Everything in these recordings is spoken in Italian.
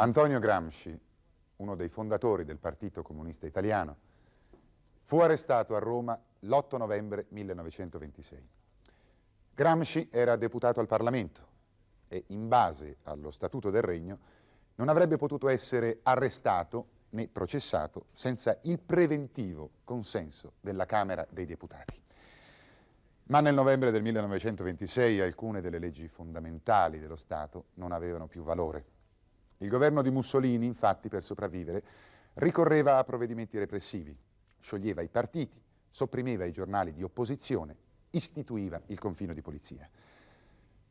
Antonio Gramsci, uno dei fondatori del Partito Comunista Italiano, fu arrestato a Roma l'8 novembre 1926. Gramsci era deputato al Parlamento e in base allo Statuto del Regno non avrebbe potuto essere arrestato né processato senza il preventivo consenso della Camera dei Deputati. Ma nel novembre del 1926 alcune delle leggi fondamentali dello Stato non avevano più valore il governo di Mussolini, infatti, per sopravvivere, ricorreva a provvedimenti repressivi, scioglieva i partiti, sopprimeva i giornali di opposizione, istituiva il confino di polizia.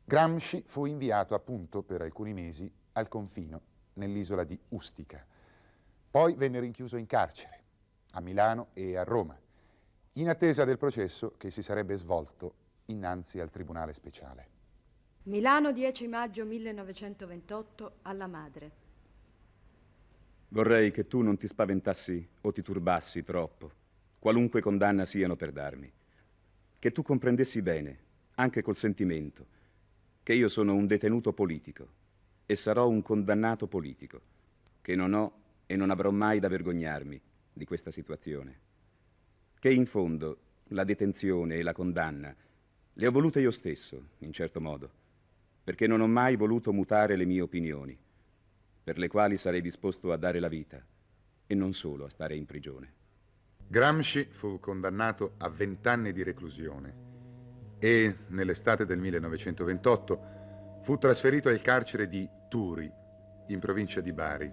Gramsci fu inviato appunto per alcuni mesi al confino nell'isola di Ustica. Poi venne rinchiuso in carcere, a Milano e a Roma, in attesa del processo che si sarebbe svolto innanzi al Tribunale Speciale. Milano 10 maggio 1928 alla madre. Vorrei che tu non ti spaventassi o ti turbassi troppo, qualunque condanna siano per darmi. Che tu comprendessi bene, anche col sentimento, che io sono un detenuto politico e sarò un condannato politico, che non ho e non avrò mai da vergognarmi di questa situazione. Che in fondo la detenzione e la condanna le ho volute io stesso, in certo modo perché non ho mai voluto mutare le mie opinioni, per le quali sarei disposto a dare la vita e non solo a stare in prigione. Gramsci fu condannato a vent'anni di reclusione e nell'estate del 1928 fu trasferito al carcere di Turi, in provincia di Bari.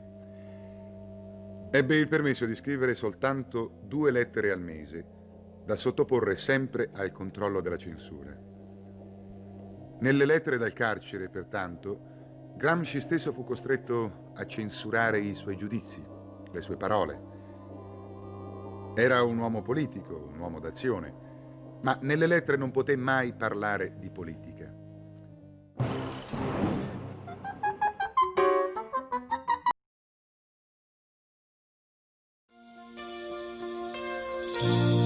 Ebbe il permesso di scrivere soltanto due lettere al mese, da sottoporre sempre al controllo della censura. Nelle lettere dal carcere, pertanto, Gramsci stesso fu costretto a censurare i suoi giudizi, le sue parole. Era un uomo politico, un uomo d'azione, ma nelle lettere non poté mai parlare di politica. Thank